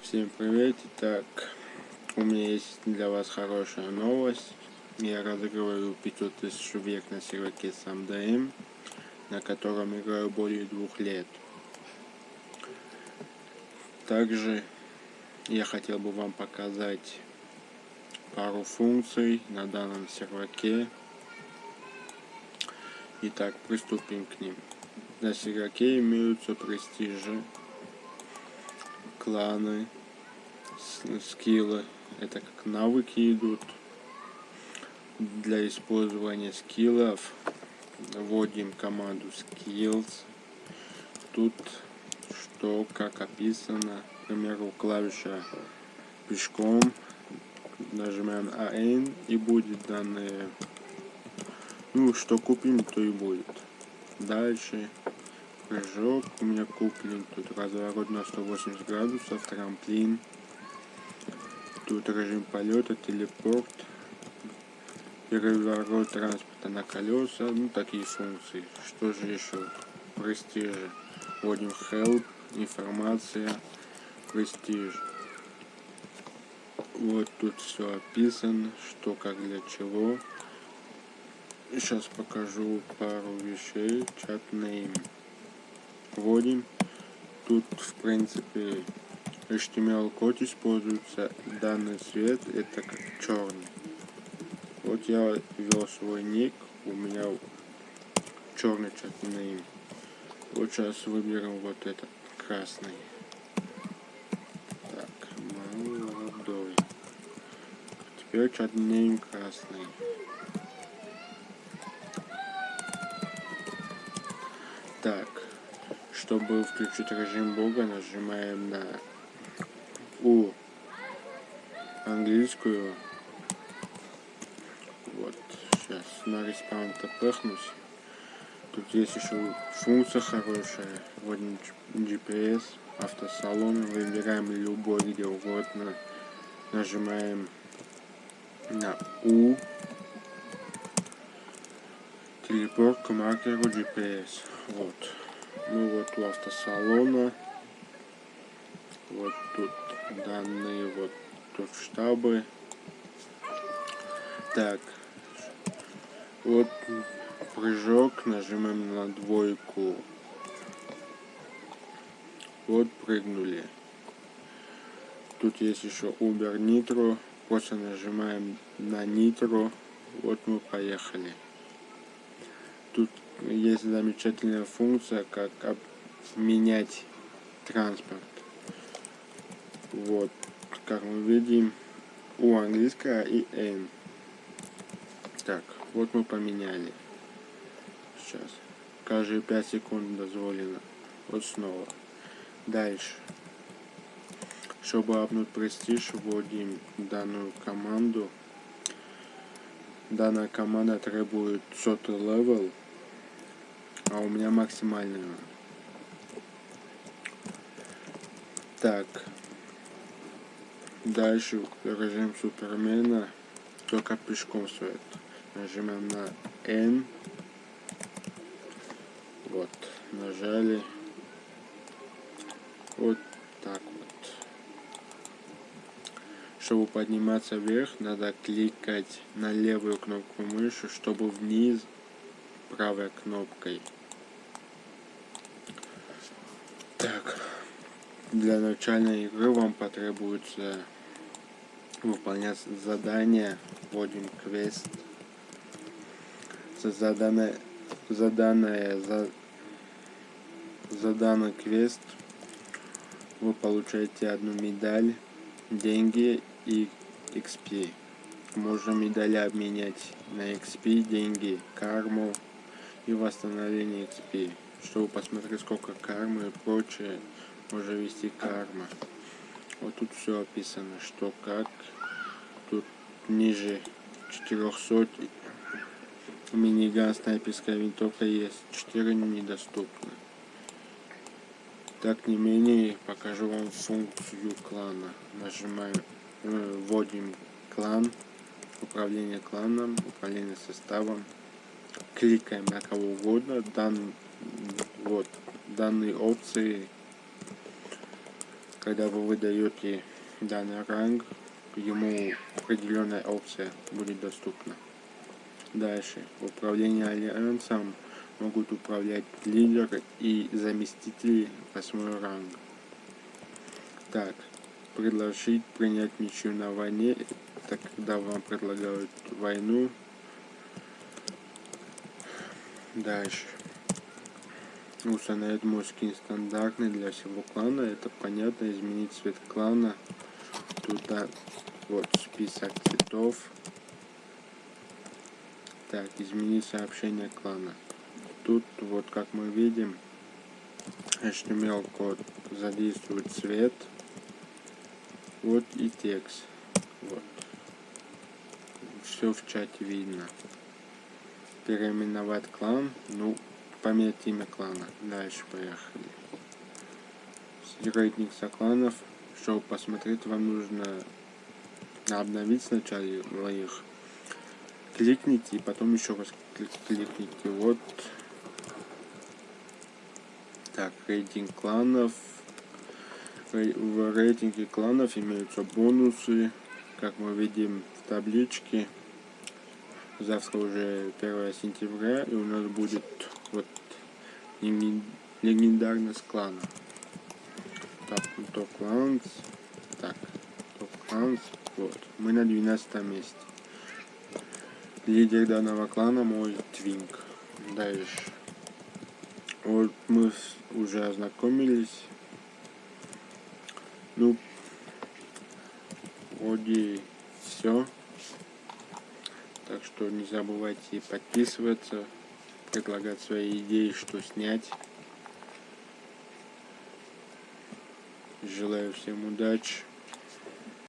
Всем привет! Итак, у меня есть для вас хорошая новость. Я разыгрываю 500 тысяч век на серваке SamDM, на котором играю более двух лет. Также я хотел бы вам показать пару функций на данном серваке. Итак, приступим к ним. На серваке имеются престижи, кланы, скиллы. Это как навыки идут. Для использования скиллов вводим команду skills. Тут что как описано. К примеру, клавиша пешком. Нажимаем AN и будет данные. Ну, что купим, то и будет. Дальше прыжок у меня куплен. Тут разворот на 180 градусов, трамплин. Тут режим полета, телепорт, переворот транспорта на колеса, ну такие функции. Что же еще? Престижи. Вводим help, информация, престиж. Вот тут все описано, что как для чего. Сейчас покажу пару вещей. Чат name. Вводим. Тут в принципе HTML код используется. Данный цвет это как черный вот я ввел свой ник. У меня черный чат name. Вот сейчас выберем вот этот красный. Так молодой. Теперь чат name красный так чтобы включить режим бога нажимаем на у английскую. Вот, сейчас на респаун пыхнусь. Тут есть еще функция хорошая. Вот GPS, автосалон. Выбираем любой, где угодно. Нажимаем на У. Телепорт к маркеру GPS. Вот. Ну вот у автосалона. Вот тут данные вот тут штабы. Так. Вот прыжок, нажимаем на двойку. Вот прыгнули. Тут есть еще Uber Nitro. Просто нажимаем на Nitro. Вот мы поехали. Тут есть замечательная функция, как менять транспорт. Вот, как мы видим, у английского и N. Так, вот мы поменяли. Сейчас. Каждые 5 секунд дозволено. Вот снова. Дальше. Чтобы апнуть престиж, вводим данную команду. Данная команда требует сотый level, а у меня максимальный. Так, Дальше режим Супермена, только пешком стоит. Нажимаем на N. Вот, нажали. Вот так вот. Чтобы подниматься вверх, надо кликать на левую кнопку мыши, чтобы вниз правой кнопкой. Так, для начальной игры вам потребуется выполнять задание, вводим квест. За заданное, заданное, за, за квест вы получаете одну медаль, деньги и XP. Можно медали обменять на XP, деньги, карму и восстановление XP. Чтобы посмотреть сколько кармы и прочее, можно вести карма. Вот тут все описано, что как. Тут ниже 400 миниган снайперская винтовка есть. 4 недоступны. Так не менее покажу вам функцию клана. Нажимаем, э, вводим клан, управление кланом, управление составом. кликаем на кого угодно, дан, вот, данные опции, когда вы выдаете данный ранг, ему определенная опция будет доступна. Дальше. Управление альянсом могут управлять лидеры и заместители восьмой ранг. Так, предложить принять ничью на войне, это когда вам предлагают войну. Дальше. Установить мой скин стандартный для всего клана. Это понятно. Изменить цвет клана. Туда вот список цветов. Так, изменить сообщение клана. Тут вот как мы видим, HTML код задействует цвет. Вот и текст. Вот. Все в чате видно. Переименовать клан. Ну, поменять имя клана. Дальше поехали. Рейтинг кланов. Чтобы посмотреть, вам нужно обновить сначала их. Кликните и потом еще раз кликните. Вот. Так, рейтинг кланов. В рейтинге кланов имеются бонусы, как мы видим в табличке. Завтра уже 1 сентября, и у нас будет вот легендарность клана. Так, топ кланс. Так, топ кланс. Вот. Мы на 12 месте. Лидер данного клана мой Твинк. Дальше. Вот мы уже ознакомились. Ну, вроде все. Что не забывайте подписываться, предлагать свои идеи, что снять. Желаю всем удачи.